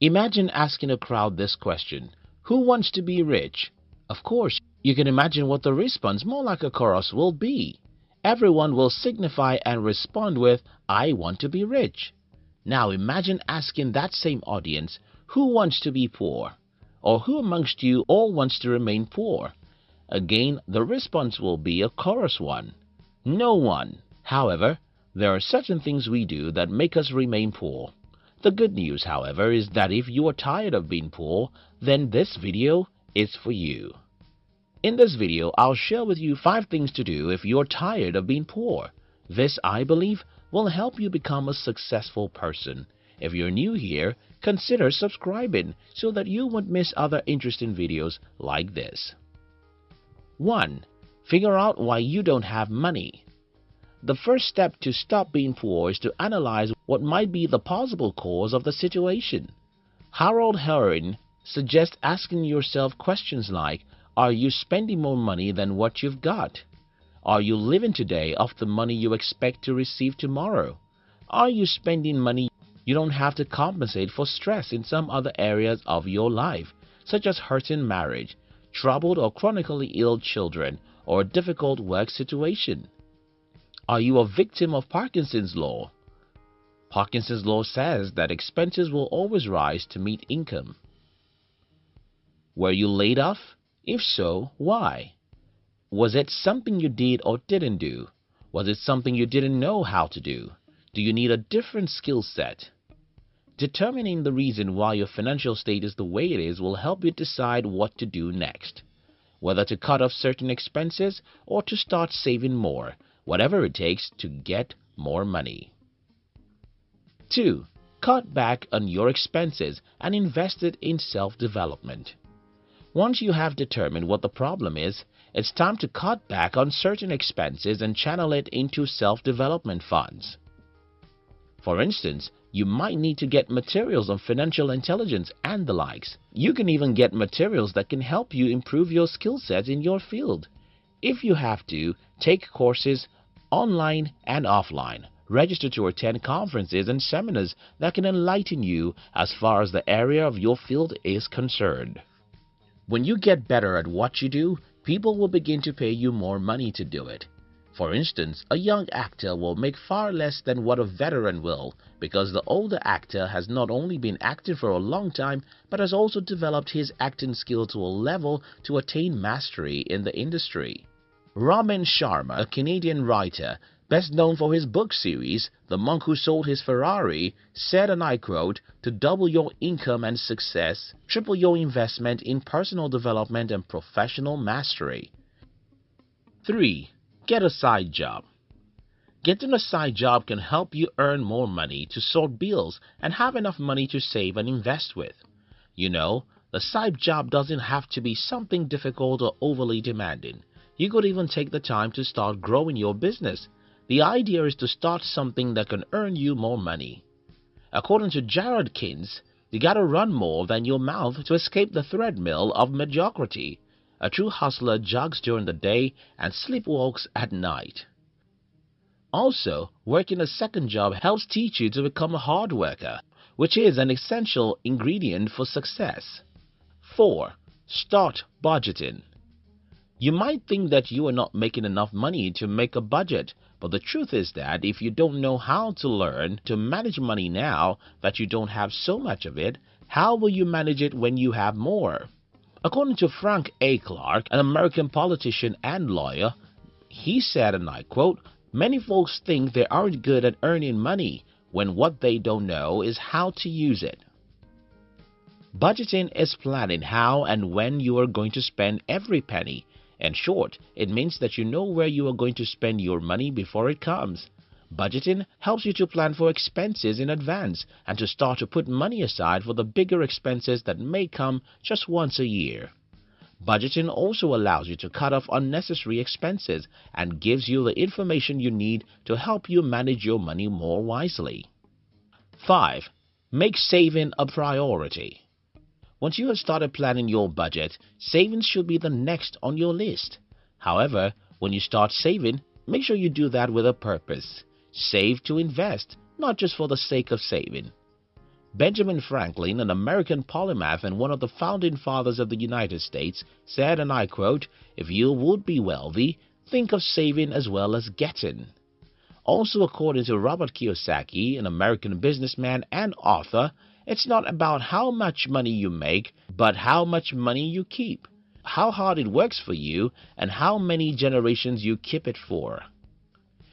Imagine asking a crowd this question Who wants to be rich? Of course, you can imagine what the response, more like a chorus, will be. Everyone will signify and respond with, I want to be rich. Now imagine asking that same audience, Who wants to be poor? Or who amongst you all wants to remain poor? Again, the response will be a chorus one. No one. However, there are certain things we do that make us remain poor. The good news, however, is that if you are tired of being poor, then this video is for you. In this video, I'll share with you 5 things to do if you're tired of being poor. This, I believe, will help you become a successful person. If you're new here, consider subscribing so that you won't miss other interesting videos like this. 1. Figure out why you don't have money. The first step to stop being poor is to analyze what might be the possible cause of the situation. Harold Herring suggests asking yourself questions like, are you spending more money than what you've got? Are you living today off the money you expect to receive tomorrow? Are you spending money you don't have to compensate for stress in some other areas of your life, such as hurting marriage, troubled or chronically ill children, or a difficult work situation? Are you a victim of Parkinson's law? Parkinson's law says that expenses will always rise to meet income. Were you laid off? If so, why? Was it something you did or didn't do? Was it something you didn't know how to do? Do you need a different skill set? Determining the reason why your financial state is the way it is will help you decide what to do next. Whether to cut off certain expenses or to start saving more whatever it takes to get more money. 2. Cut back on your expenses and invest it in self-development. Once you have determined what the problem is, it's time to cut back on certain expenses and channel it into self-development funds. For instance, you might need to get materials on financial intelligence and the likes. You can even get materials that can help you improve your skill set in your field. If you have to, take courses online and offline. Register to attend conferences and seminars that can enlighten you as far as the area of your field is concerned. When you get better at what you do, people will begin to pay you more money to do it. For instance, a young actor will make far less than what a veteran will because the older actor has not only been acting for a long time but has also developed his acting skill to a level to attain mastery in the industry. Robin Sharma, a Canadian writer, best known for his book series, The Monk Who Sold His Ferrari, said, and I quote, to double your income and success, triple your investment in personal development and professional mastery. 3. Get a side job. Getting a side job can help you earn more money to sort bills and have enough money to save and invest with. You know, the side job doesn't have to be something difficult or overly demanding. You could even take the time to start growing your business. The idea is to start something that can earn you more money. According to Jarod Kintz, you gotta run more than your mouth to escape the treadmill of mediocrity. A true hustler jogs during the day and sleepwalks at night. Also, working a second job helps teach you to become a hard worker, which is an essential ingredient for success. 4. Start budgeting. You might think that you are not making enough money to make a budget, but the truth is that if you don't know how to learn to manage money now that you don't have so much of it, how will you manage it when you have more? According to Frank A. Clark, an American politician and lawyer, he said, and I quote, Many folks think they aren't good at earning money when what they don't know is how to use it. Budgeting is planning how and when you are going to spend every penny in short, it means that you know where you are going to spend your money before it comes. Budgeting helps you to plan for expenses in advance and to start to put money aside for the bigger expenses that may come just once a year. Budgeting also allows you to cut off unnecessary expenses and gives you the information you need to help you manage your money more wisely. 5. Make saving a priority. Once you have started planning your budget, savings should be the next on your list. However, when you start saving, make sure you do that with a purpose. Save to invest, not just for the sake of saving. Benjamin Franklin, an American polymath and one of the founding fathers of the United States, said, and I quote, If you would be wealthy, think of saving as well as getting. Also, according to Robert Kiyosaki, an American businessman and author, it's not about how much money you make, but how much money you keep, how hard it works for you, and how many generations you keep it for.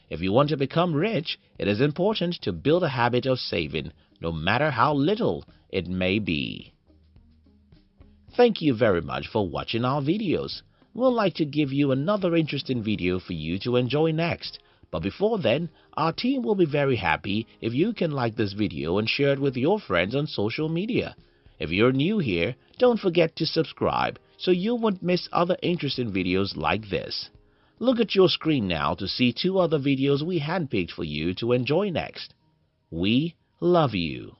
If you want to become rich, it is important to build a habit of saving, no matter how little it may be. Thank you very much for watching our videos. We'd like to give you another interesting video for you to enjoy next. But before then, our team will be very happy if you can like this video and share it with your friends on social media. If you're new here, don't forget to subscribe so you won't miss other interesting videos like this. Look at your screen now to see two other videos we handpicked for you to enjoy next. We love you.